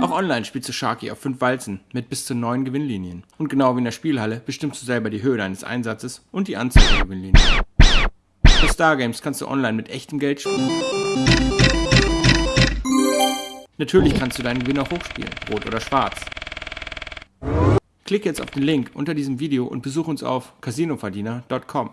Auch online spielst du Sharky auf 5 Walzen mit bis zu 9 Gewinnlinien. Und genau wie in der Spielhalle bestimmst du selber die Höhe deines Einsatzes und die Anzahl der Gewinnlinien. Bei Stargames kannst du online mit echtem Geld spielen. Natürlich kannst du deinen Gewinn auch hochspielen, rot oder schwarz. Klick jetzt auf den Link unter diesem Video und besuch uns auf casinoverdiener.com.